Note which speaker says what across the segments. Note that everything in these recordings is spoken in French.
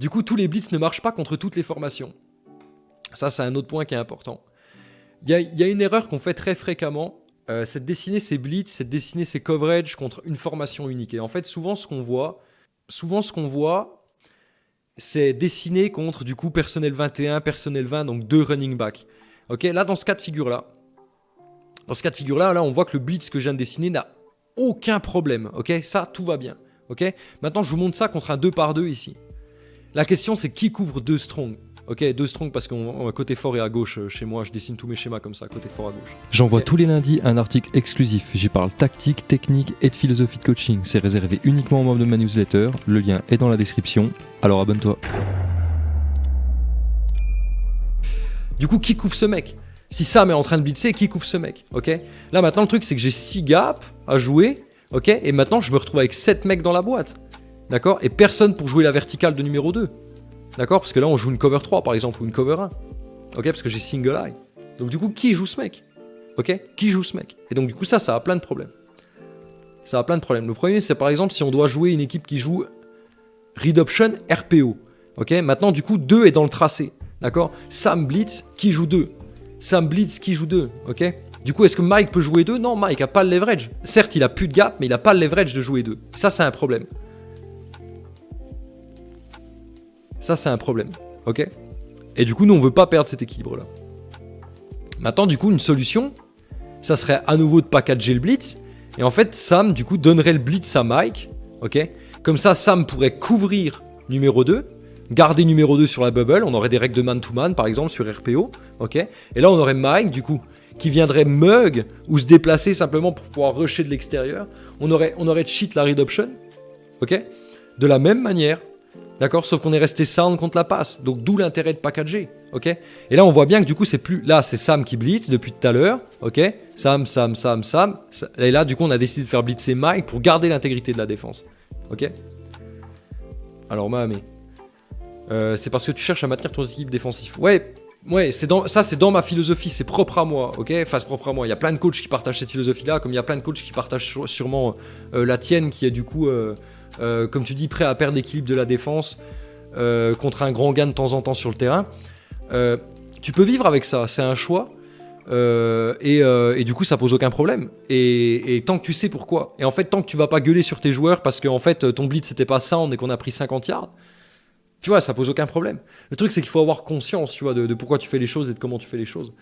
Speaker 1: Du coup, tous les blitz ne marchent pas contre toutes les formations. Ça, c'est un autre point qui est important. Il y a, une erreur qu'on fait très fréquemment, euh, c'est de dessiner ses blitz, c'est de dessiner ses coverage contre une formation unique. Et en fait, souvent, ce qu'on voit, souvent, ce qu'on voit, c'est dessiner contre, du coup, personnel 21, personnel 20, donc deux running back. Ok, là, dans ce cas de figure-là, dans ce cas de figure-là, là, on voit que le blitz que je viens de dessiner n'a aucun problème. Ok, ça, tout va bien. Ok, maintenant, je vous montre ça contre un 2 par 2 ici. La question, c'est qui couvre deux strong? Ok, deux strong parce qu'on côté fort et à gauche euh, chez moi, je dessine tous mes schémas comme ça, côté fort à gauche.
Speaker 2: J'envoie tous les lundis un article exclusif. J'y parle tactique, technique et de philosophie de coaching. C'est réservé uniquement aux membres de ma newsletter. Le lien est dans la description. Alors abonne-toi.
Speaker 1: Du coup, qui couvre ce mec? Si Sam est en train de blitzer, qui couvre ce mec? Ok? Là maintenant, le truc, c'est que j'ai 6 gaps à jouer. Ok? Et maintenant, je me retrouve avec 7 mecs dans la boîte. D'accord? Et personne pour jouer la verticale de numéro 2. D'accord? Parce que là, on joue une cover 3, par exemple, ou une cover 1. Ok? Parce que j'ai single eye. Donc du coup, qui joue ce mec? Ok? Qui joue ce mec? Et donc du coup, ça, ça a plein de problèmes. Ça a plein de problèmes. Le premier, c'est par exemple si on doit jouer une équipe qui joue read option RPO. Ok? Maintenant, du coup, 2 est dans le tracé. D'accord? Sam Blitz, qui joue 2 Sam Blitz, qui joue 2 Ok? Du coup, est-ce que Mike peut jouer 2 Non, Mike a pas le leverage. Certes, il a plus de gap, mais il a pas le leverage de jouer 2. Ça, c'est un problème. Ça, c'est un problème. Ok? Et du coup, nous, on veut pas perdre cet équilibre-là. Maintenant, du coup, une solution, ça serait à nouveau de packager le blitz. Et en fait, Sam, du coup, donnerait le blitz à Mike. Ok? Comme ça, Sam pourrait couvrir numéro 2, garder numéro 2 sur la bubble. On aurait des règles de man-to-man, par exemple, sur RPO. Ok? Et là, on aurait Mike, du coup, qui viendrait mug ou se déplacer simplement pour pouvoir rusher de l'extérieur. On aurait, on cheat la read option. Ok? De la même manière, D'accord? Sauf qu'on est resté sound contre la passe. Donc d'où l'intérêt de packager. Ok? Et là, on voit bien que du coup, c'est plus. Là, c'est Sam qui blitz depuis tout à l'heure. Ok? Sam, Sam, Sam, Sam. Et là, du coup, on a décidé de faire blitzer Mike pour garder l'intégrité de la défense. Ok? Alors, Mahamé. Euh, c'est parce que tu cherches à maintenir ton équipe défensif. Ouais, ouais, c'est dans, ça c'est dans ma philosophie, c'est propre à moi, ok? Enfin, propre à moi. Il y a plein de coachs qui partagent cette philosophie-là, comme il y a plein de coachs qui partagent sûrement euh, la tienne, qui est du coup euh, euh, comme tu dis, prêt à perdre l'équilibre de la défense euh, contre un grand gain de temps en temps sur le terrain. Euh, tu peux vivre avec ça, c'est un choix. et, du coup, ça pose aucun problème. Et, tant que tu sais pourquoi. Et en fait, tant que tu vas pas gueuler sur tes joueurs parce qu'en fait, ton blitz c'était pas sound et qu'on a pris 50 yards, tu vois, ça pose aucun problème. Le truc, c'est qu'il faut avoir conscience, tu vois, de, pourquoi tu fais les choses et de comment tu fais les choses.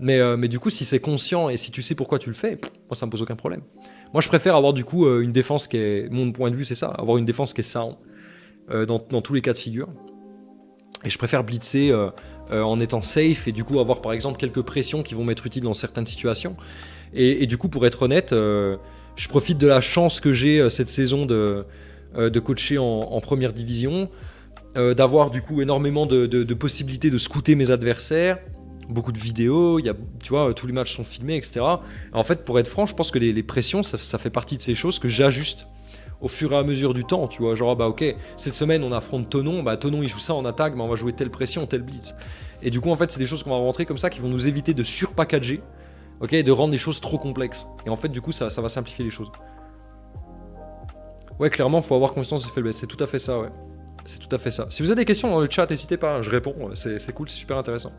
Speaker 1: Mais, mais du coup, si c'est conscient et si tu sais pourquoi tu le fais, moi, ça me pose aucun problème. Moi, je préfère avoir du coup euh, une défense qui est, mon point de vue, c'est ça, avoir une défense qui est sound euh, dans, tous les cas de figure. Et je préfère blitzer euh, en étant safe et du coup avoir par exemple quelques pressions qui vont m'être utiles dans certaines situations. Et, du coup, pour être honnête, je profite de la chance que j'ai cette saison de, coacher en, première division, d'avoir du coup énormément de possibilités de scouter mes adversaires, beaucoup de vidéos, il y a, tu vois, tous les matchs sont filmés, etc. En fait, pour être franc, je pense que les, pressions, ça, fait partie de ces choses que j'ajuste au fur et à mesure du temps, tu vois. Genre, bah ok, cette semaine, on affronte Tonon, bah Tonon, il joue ça en attaque, mais on va jouer telle pression, telle blitz. Et du coup, en fait, c'est des choses qu'on va rentrer comme ça qui vont nous éviter de surpackager, ok, et de rendre les choses trop complexes. Et en fait, du coup, ça, ça va simplifier les choses. Ouais, clairement, faut avoir conscience des faiblesses, c'est tout à fait ça, ouais. C'est tout à fait ça. Si vous avez des questions dans le chat, n'hésitez pas, hein, je réponds, c'est cool, c'est super intéressant.